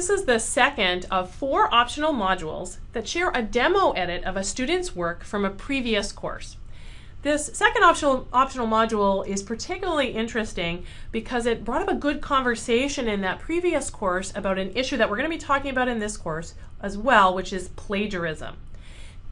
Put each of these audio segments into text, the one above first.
This is the second of four optional modules that share a demo edit of a student's work from a previous course. This second optional, optional module is particularly interesting because it brought up a good conversation in that previous course about an issue that we're going to be talking about in this course as well, which is plagiarism.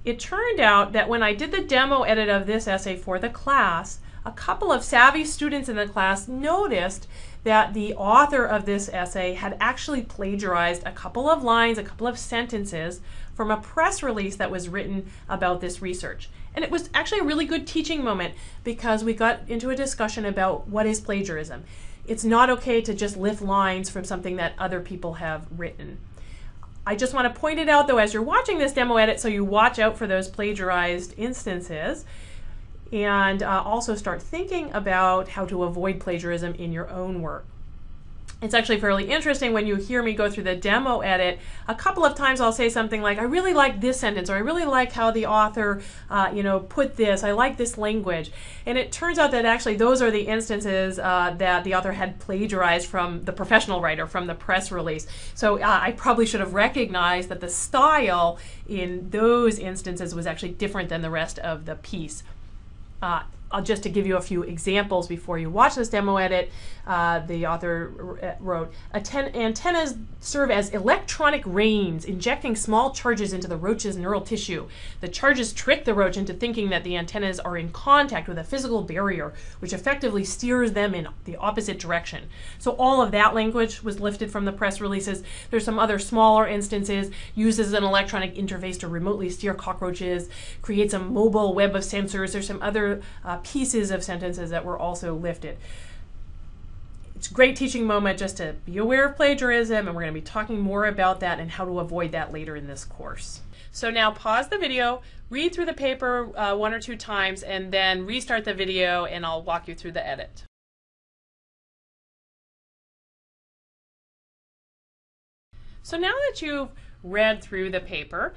It turned out that when I did the demo edit of this essay for the class, a couple of savvy students in the class noticed that the author of this essay had actually plagiarized a couple of lines, a couple of sentences from a press release that was written about this research. And it was actually a really good teaching moment because we got into a discussion about what is plagiarism. It's not okay to just lift lines from something that other people have written. I just want to point it out though as you're watching this demo edit so you watch out for those plagiarized instances and uh, also start thinking about how to avoid plagiarism in your own work. It's actually fairly interesting when you hear me go through the demo edit. A couple of times I'll say something like, I really like this sentence, or I really like how the author, uh, you know, put this. I like this language. And it turns out that actually those are the instances uh, that the author had plagiarized from the professional writer, from the press release. So uh, I probably should have recognized that the style in those instances was actually different than the rest of the piece. Uh, just to give you a few examples before you watch this demo edit, uh, the author uh, wrote, antennas serve as electronic reins, injecting small charges into the roach's neural tissue. The charges trick the roach into thinking that the antennas are in contact with a physical barrier, which effectively steers them in the opposite direction. So all of that language was lifted from the press releases. There's some other smaller instances, uses an electronic interface to remotely steer cockroaches, creates a mobile web of sensors. There's some other uh, pieces of sentences that were also lifted. It's a great teaching moment just to be aware of plagiarism, and we're going to be talking more about that and how to avoid that later in this course. So now pause the video, read through the paper uh, one or two times, and then restart the video, and I'll walk you through the edit. So now that you've read through the paper,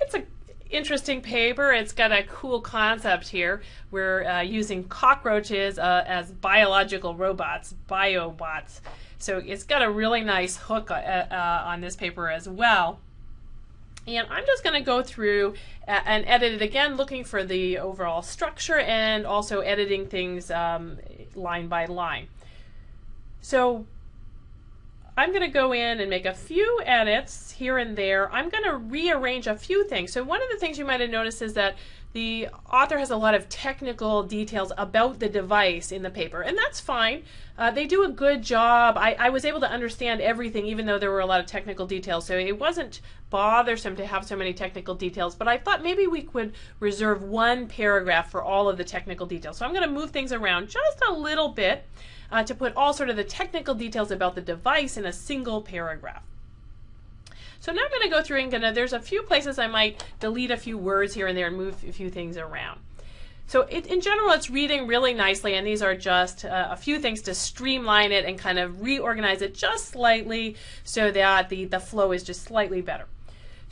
it's a interesting paper. It's got a cool concept here. We're uh, using cockroaches uh, as biological robots, biobots. So it's got a really nice hook uh, uh on this paper as well. And I'm just going to go through and edit it again, looking for the overall structure and also editing things um, line by line. So I'm going to go in and make a few edits here and there. I'm going to rearrange a few things. So one of the things you might have noticed is that the author has a lot of technical details about the device in the paper, and that's fine. Uh, they do a good job. I, I, was able to understand everything, even though there were a lot of technical details, so it wasn't bothersome to have so many technical details, but I thought maybe we could reserve one paragraph for all of the technical details. So I'm going to move things around just a little bit uh, to put all sort of the technical details about the device in a single paragraph. So now I'm going to go through and gonna, there's a few places I might delete a few words here and there and move a few things around. So it, in general, it's reading really nicely, and these are just uh, a few things to streamline it and kind of reorganize it just slightly so that the, the flow is just slightly better.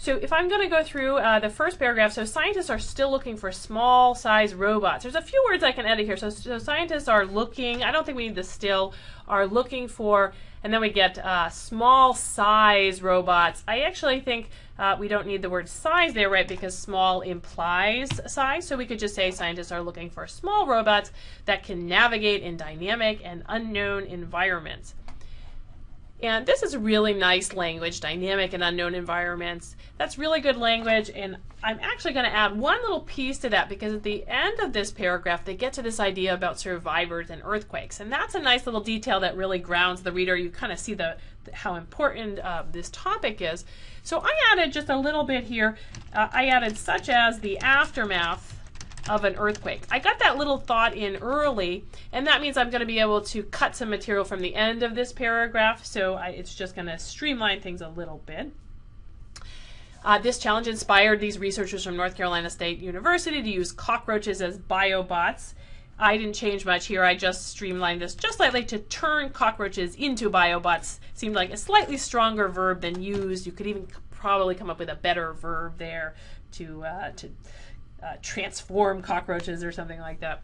So if I'm going to go through uh, the first paragraph, so scientists are still looking for small size robots. There's a few words I can edit here. So, so scientists are looking, I don't think we need the still, are looking for, and then we get uh, small size robots. I actually think uh, we don't need the word size there, right, because small implies size. So we could just say scientists are looking for small robots that can navigate in dynamic and unknown environments. And this is really nice language, dynamic and unknown environments. That's really good language, and I'm actually going to add one little piece to that because at the end of this paragraph, they get to this idea about survivors and earthquakes. And that's a nice little detail that really grounds the reader. You kind of see the, how important uh, this topic is. So I added just a little bit here. Uh, I added such as the aftermath of an earthquake. I got that little thought in early, and that means I'm going to be able to cut some material from the end of this paragraph, so I, it's just going to streamline things a little bit. Uh, this challenge inspired these researchers from North Carolina State University to use cockroaches as biobots. I didn't change much here. I just streamlined this just slightly to turn cockroaches into biobots. Seemed like a slightly stronger verb than used. You could even probably come up with a better verb there to uh, to uh, transform cockroaches or something like that.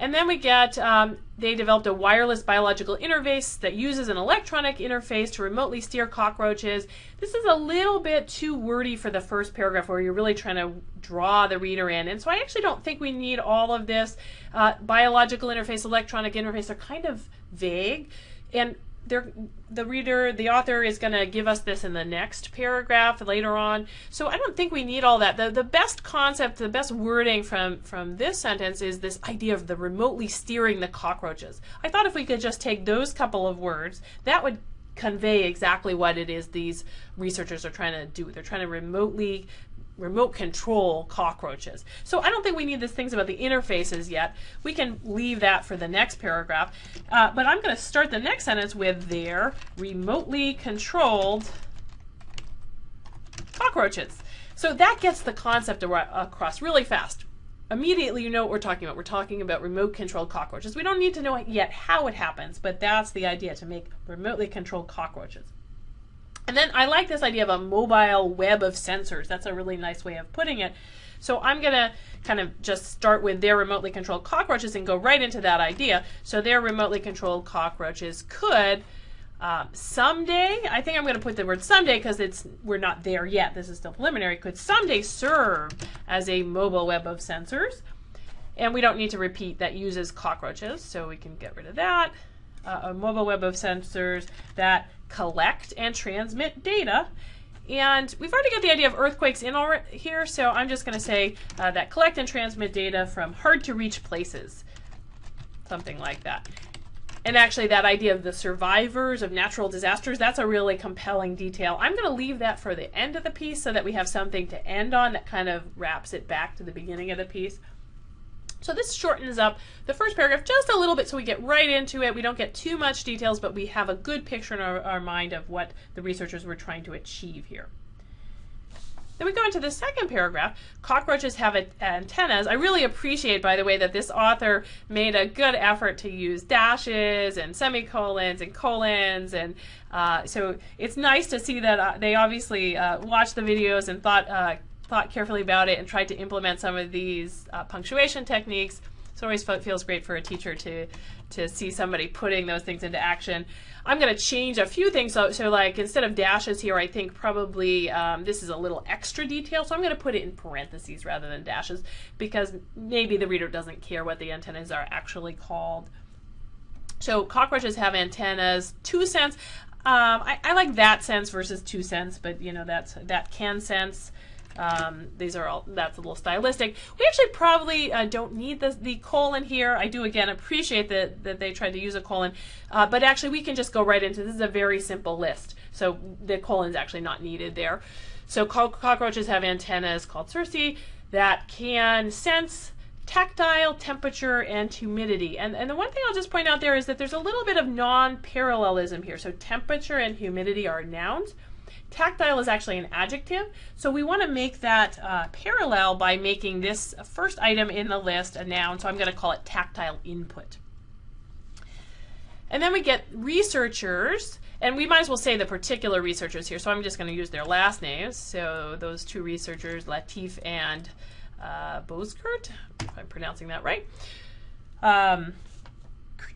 And then we get, um, they developed a wireless biological interface that uses an electronic interface to remotely steer cockroaches. This is a little bit too wordy for the first paragraph where you're really trying to draw the reader in. And so I actually don't think we need all of this. Uh, biological interface, electronic interface are kind of vague. And the reader, the author is going to give us this in the next paragraph later on. So I don't think we need all that. The, the best concept, the best wording from, from this sentence is this idea of the remotely steering the cockroaches. I thought if we could just take those couple of words, that would convey exactly what it is these researchers are trying to do. They're trying to remotely remote control cockroaches. So I don't think we need these things about the interfaces yet. We can leave that for the next paragraph. Uh, but I'm going to start the next sentence with their remotely controlled cockroaches. So that gets the concept across really fast. Immediately you know what we're talking about. We're talking about remote controlled cockroaches. We don't need to know yet how it happens, but that's the idea, to make remotely controlled cockroaches. And then I like this idea of a mobile web of sensors. That's a really nice way of putting it. So I'm going to kind of just start with their remotely controlled cockroaches and go right into that idea. So their remotely controlled cockroaches could um, someday, I think I'm going to put the word someday because it's we're not there yet. This is still preliminary. Could someday serve as a mobile web of sensors. And we don't need to repeat that uses cockroaches, so we can get rid of that. Uh, a mobile web of sensors that collect and transmit data. And we've already got the idea of earthquakes in here, so I'm just going to say uh, that collect and transmit data from hard to reach places. Something like that. And actually that idea of the survivors of natural disasters, that's a really compelling detail. I'm going to leave that for the end of the piece so that we have something to end on that kind of wraps it back to the beginning of the piece. So this shortens up the first paragraph just a little bit so we get right into it. We don't get too much details, but we have a good picture in our, our mind of what the researchers were trying to achieve here. Then we go into the second paragraph. Cockroaches have antennas. I really appreciate, by the way, that this author made a good effort to use dashes and semicolons and colons. And uh, so it's nice to see that uh, they obviously uh, watched the videos and thought uh, thought carefully about it and tried to implement some of these uh, punctuation techniques. So it always feels great for a teacher to to see somebody putting those things into action. I'm going to change a few things. So, so like instead of dashes here, I think probably um, this is a little extra detail. So I'm going to put it in parentheses rather than dashes because maybe the reader doesn't care what the antennas are actually called. So cockroaches have antennas, two cents. Um, I, I, like that sense versus two cents, but you know that's that can sense. Um, these are all, that's a little stylistic. We actually probably uh, don't need the, the colon here. I do, again, appreciate that, that they tried to use a colon, uh, but actually we can just go right into, this is a very simple list. So the colon is actually not needed there. So cockroaches have antennas called cerci that can sense tactile, temperature, and humidity. And, and the one thing I'll just point out there is that there's a little bit of non-parallelism here. So temperature and humidity are nouns. Tactile is actually an adjective, so we want to make that uh, parallel by making this first item in the list a noun, so I'm going to call it tactile input. And then we get researchers, and we might as well say the particular researchers here, so I'm just going to use their last names. So those two researchers, Latif and uh, Bozkurt, if I'm pronouncing that right. Um,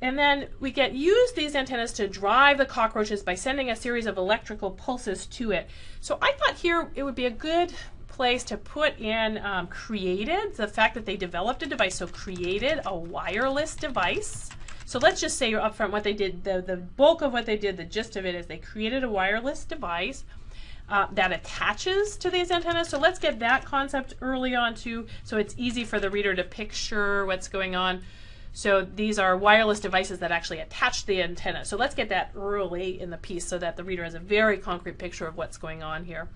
and then we get use these antennas to drive the cockroaches by sending a series of electrical pulses to it. So I thought here it would be a good place to put in um, created, the fact that they developed a device. So created a wireless device. So let's just say up front what they did, the, the bulk of what they did, the gist of it is they created a wireless device uh, that attaches to these antennas. So let's get that concept early on too, so it's easy for the reader to picture what's going on. So these are wireless devices that actually attach the antenna. So let's get that early in the piece so that the reader has a very concrete picture of what's going on here.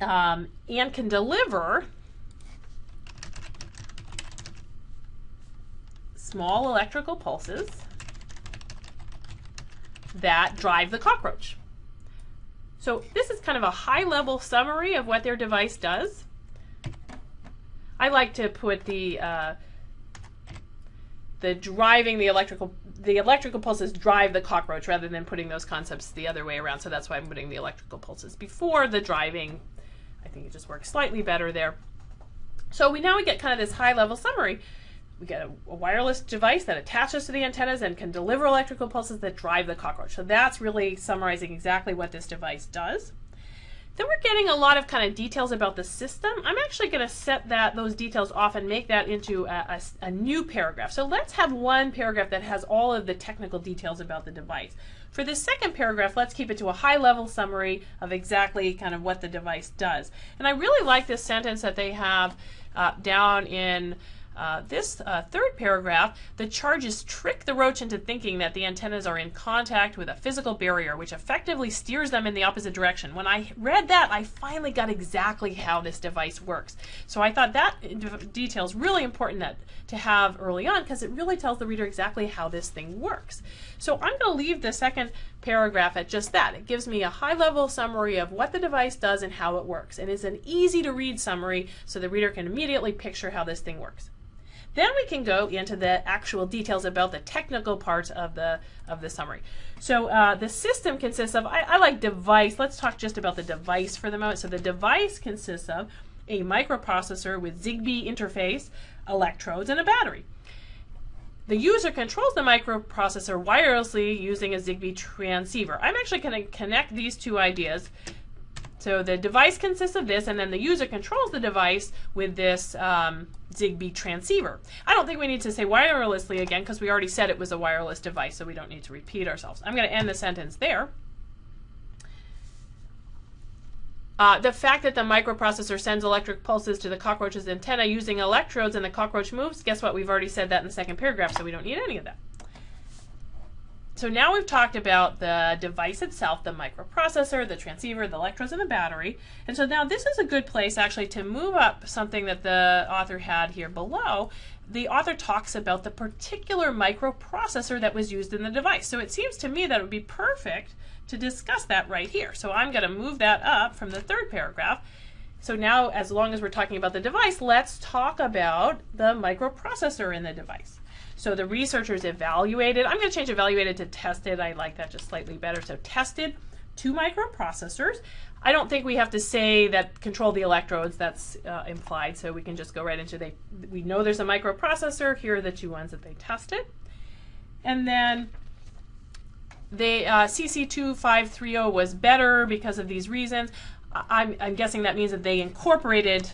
Um, and can deliver small electrical pulses that drive the cockroach. So this is kind of a high-level summary of what their device does. I like to put the uh, the driving the electrical the electrical pulses drive the cockroach rather than putting those concepts the other way around. So that's why I'm putting the electrical pulses before the driving. I think it just works slightly better there. So we now we get kind of this high level summary. we get a, a, wireless device that attaches to the antennas and can deliver electrical pulses that drive the cockroach. So that's really summarizing exactly what this device does. Then we're getting a lot of kind of details about the system. I'm actually going to set that those details off and make that into a, a, a, new paragraph. So let's have one paragraph that has all of the technical details about the device. For this second paragraph, let's keep it to a high level summary of exactly kind of what the device does. And I really like this sentence that they have uh, down in uh, this uh, third paragraph, the charges trick the roach into thinking that the antennas are in contact with a physical barrier, which effectively steers them in the opposite direction. When I read that, I finally got exactly how this device works. So I thought that detail is really important that, to have early on because it really tells the reader exactly how this thing works. So I'm going to leave the second paragraph at just that. It gives me a high-level summary of what the device does and how it works. And it's an easy-to-read summary so the reader can immediately picture how this thing works. Then we can go into the actual details about the technical parts of the of the summary. So uh, the system consists of, I, I like device. Let's talk just about the device for the moment. So the device consists of a microprocessor with Zigbee interface, electrodes, and a battery. The user controls the microprocessor wirelessly using a Zigbee transceiver. I'm actually going to connect these two ideas so the device consists of this, and then the user controls the device with this um, Zigbee transceiver. I don't think we need to say wirelessly again because we already said it was a wireless device, so we don't need to repeat ourselves. I'm going to end the sentence there. Uh, the fact that the microprocessor sends electric pulses to the cockroach's antenna using electrodes and the cockroach moves, guess what? We've already said that in the second paragraph, so we don't need any of that. So now we've talked about the device itself, the microprocessor, the transceiver, the electrodes, and the battery. And so now this is a good place actually to move up something that the author had here below. The author talks about the particular microprocessor that was used in the device. So it seems to me that it would be perfect to discuss that right here. So I'm going to move that up from the third paragraph. So now, as long as we're talking about the device, let's talk about the microprocessor in the device. So the researchers evaluated, I'm going to change evaluated to tested. I like that just slightly better. So tested two microprocessors. I don't think we have to say that control the electrodes. That's uh, implied. So we can just go right into they. We know there's a microprocessor. Here are the two ones that they tested. And then the uh, CC2530 was better because of these reasons. I'm, I'm guessing that means that they incorporated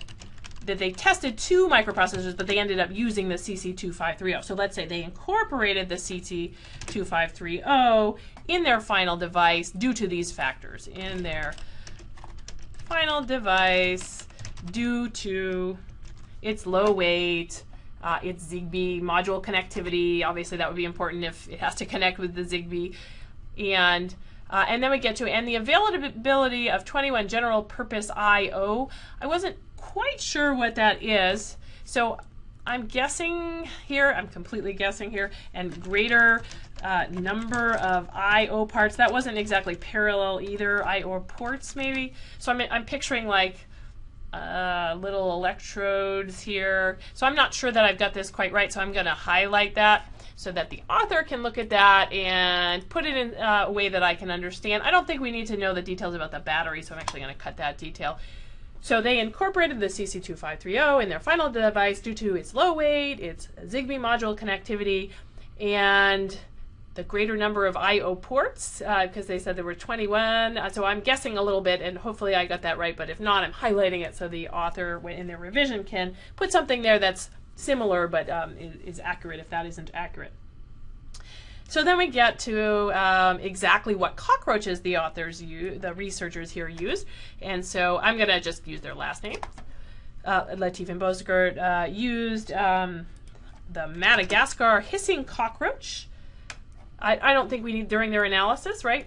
that they tested two microprocessors, but they ended up using the CC2530. So let's say they incorporated the CC2530 in their final device due to these factors. In their final device due to its low weight, uh, its ZigBee module connectivity. Obviously, that would be important if it has to connect with the ZigBee. And uh, and then we get to and the availability of 21 general purpose I/O. I wasn't quite sure what that is. So I'm guessing here, I'm completely guessing here, and greater uh, number of I/O parts. That wasn't exactly parallel either. I/O ports maybe. So I'm I'm picturing like uh, little electrodes here. So I'm not sure that I've got this quite right. So I'm going to highlight that so that the author can look at that and put it in uh, a way that I can understand. I don't think we need to know the details about the battery, so I'm actually going to cut that detail. So they incorporated the CC2530 in their final device due to its low weight, its Zigbee module connectivity, and the greater number of I/O ports because uh, they said there were 21. Uh, so I'm guessing a little bit, and hopefully I got that right. But if not, I'm highlighting it so the author, in their revision, can put something there that's similar but um, is, is accurate if that isn't accurate. So then we get to um, exactly what cockroaches the authors use, the researchers here use. And so I'm going to just use their last name. Uh, Latif and Bozkurt uh, used um, the Madagascar hissing cockroach. I, I don't think we need during their analysis, right?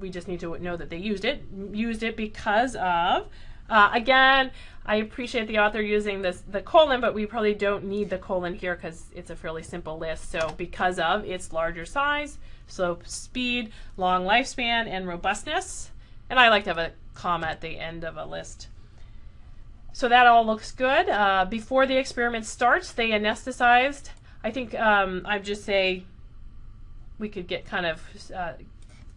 We just need to know that they used it. Used it because of, uh, again, I appreciate the author using this the colon, but we probably don't need the colon here because it's a fairly simple list. So because of its larger size, slope, speed, long lifespan, and robustness. And I like to have a comma at the end of a list. So that all looks good. Uh, before the experiment starts, they anesthetized. I think um, I'd just say we could get kind of uh,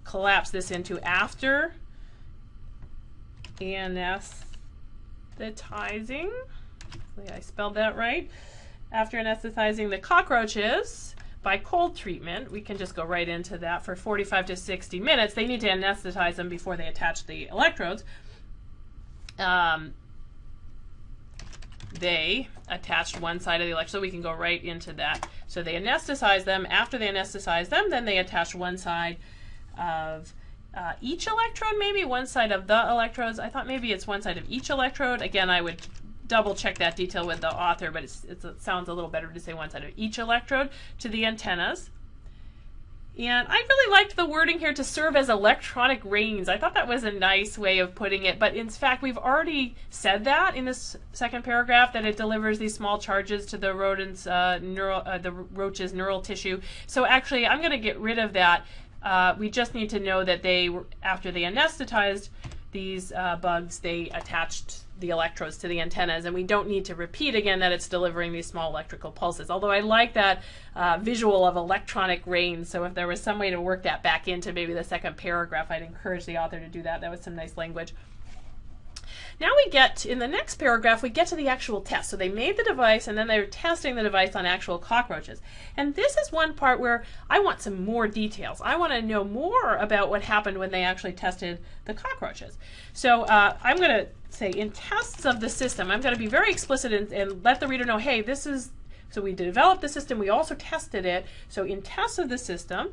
collapse this into after anesthetizing. Hopefully I spelled that right. after anesthetizing the cockroaches by cold treatment, we can just go right into that for 45 to 60 minutes. They need to anesthetize them before they attach the electrodes. Um, they attached one side of the electrode, so we can go right into that. So they anesthetize them. After they anesthetize them, then they attach one side of uh, each electrode, maybe one side of the electrodes. I thought maybe it's one side of each electrode. Again, I would double check that detail with the author, but it sounds a little better to say one side of each electrode to the antennas. And I really liked the wording here to serve as electronic reins. I thought that was a nice way of putting it, but in fact, we've already said that in this second paragraph that it delivers these small charges to the rodent's uh, neural, uh, the roach's neural tissue. So actually, I'm going to get rid of that. Uh, we just need to know that they, after they anesthetized these uh, bugs, they attached the electrodes to the antennas, and we don't need to repeat again that it's delivering these small electrical pulses. Although I like that uh, visual of electronic rein, so if there was some way to work that back into maybe the second paragraph, I'd encourage the author to do that. That was some nice language. Now we get, in the next paragraph, we get to the actual test. So they made the device and then they're testing the device on actual cockroaches. And this is one part where I want some more details. I want to know more about what happened when they actually tested the cockroaches. So uh, I'm going to say in tests of the system, I'm going to be very explicit and, and let the reader know, hey, this is, so we developed the system, we also tested it. So in tests of the system,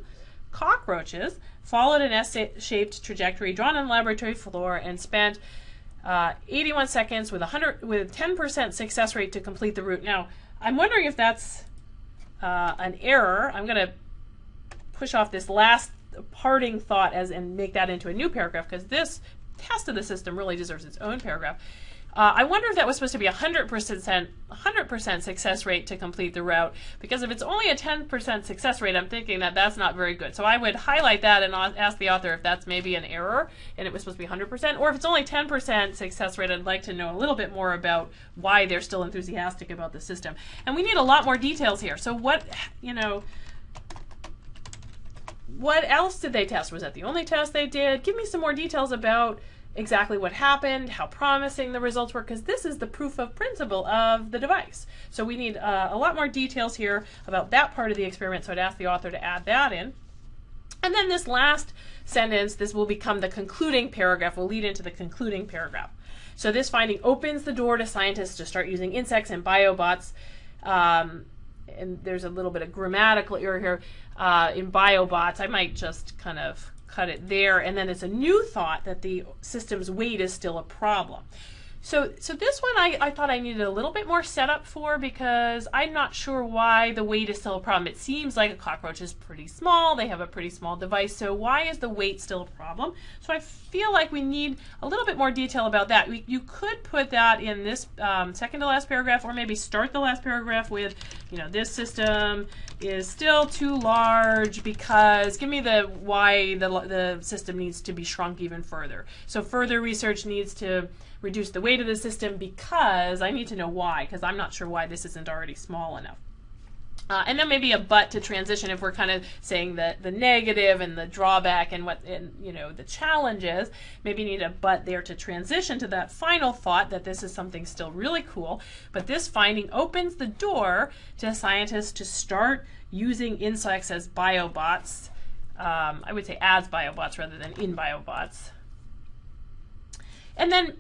cockroaches followed an S-shaped trajectory drawn on the laboratory floor and spent uh, 81 seconds with 100 with 10% success rate to complete the route. Now, I'm wondering if that's uh, an error. I'm going to push off this last parting thought as and make that into a new paragraph because this test of the system really deserves its own paragraph. Uh, I wonder if that was supposed to be a 100%, 100% success rate to complete the route, because if it's only a 10% success rate, I'm thinking that that's not very good. So I would highlight that and ask the author if that's maybe an error and it was supposed to be 100%, or if it's only 10% success rate, I'd like to know a little bit more about why they're still enthusiastic about the system. And we need a lot more details here. So what, you know, what else did they test? Was that the only test they did? Give me some more details about exactly what happened, how promising the results were, because this is the proof of principle of the device. So we need uh, a lot more details here about that part of the experiment, so I'd ask the author to add that in. And then this last sentence, this will become the concluding paragraph, will lead into the concluding paragraph. So this finding opens the door to scientists to start using insects and biobots. Um, and there's a little bit of grammatical error here uh, in biobots. I might just kind of cut it there. And then it's a new thought that the system's weight is still a problem. So, so this one I, I thought I needed a little bit more setup for because I'm not sure why the weight is still a problem. It seems like a cockroach is pretty small. They have a pretty small device. So why is the weight still a problem? So I feel like we need a little bit more detail about that. We, you could put that in this um, second to last paragraph or maybe start the last paragraph with, you know, this system is still too large because give me the why the, the system needs to be shrunk even further. So further research needs to reduce the weight of the system because I need to know why, because I'm not sure why this isn't already small enough. Uh, and then maybe a but to transition if we're kind of saying the, the negative and the drawback and what and, you know the challenges. Maybe need a but there to transition to that final thought that this is something still really cool. But this finding opens the door to scientists to start using insects as biobots. Um, I would say as biobots rather than in biobots. And then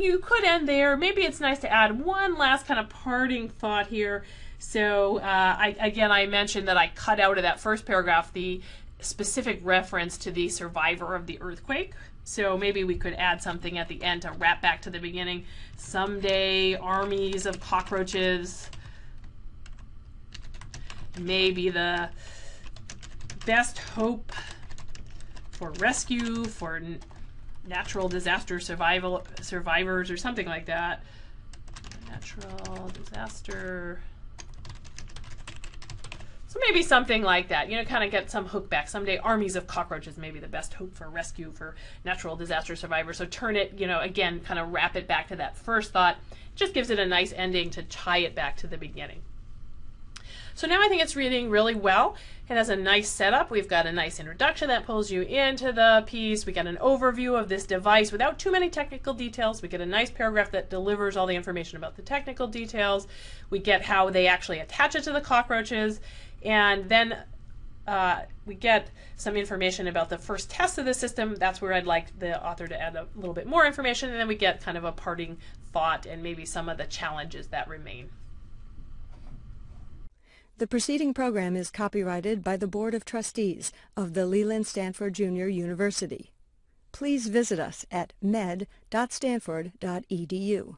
you could end there. Maybe it's nice to add one last kind of parting thought here. So uh, I, again, I mentioned that I cut out of that first paragraph the specific reference to the survivor of the earthquake. So maybe we could add something at the end to wrap back to the beginning. Someday, armies of cockroaches may be the best hope for rescue, for natural disaster survival survivors or something like that. Natural disaster. So maybe something like that, you know, kind of get some hook back. Someday armies of cockroaches may be the best hope for rescue for natural disaster survivors. So turn it, you know, again, kind of wrap it back to that first thought. Just gives it a nice ending to tie it back to the beginning. So now I think it's reading really well. It has a nice setup. We've got a nice introduction that pulls you into the piece. We get an overview of this device without too many technical details. We get a nice paragraph that delivers all the information about the technical details. We get how they actually attach it to the cockroaches. And then uh, we get some information about the first test of the system. That's where I'd like the author to add a little bit more information. And then we get kind of a parting thought and maybe some of the challenges that remain. The preceding program is copyrighted by the Board of Trustees of the Leland Stanford Junior University. Please visit us at med.stanford.edu.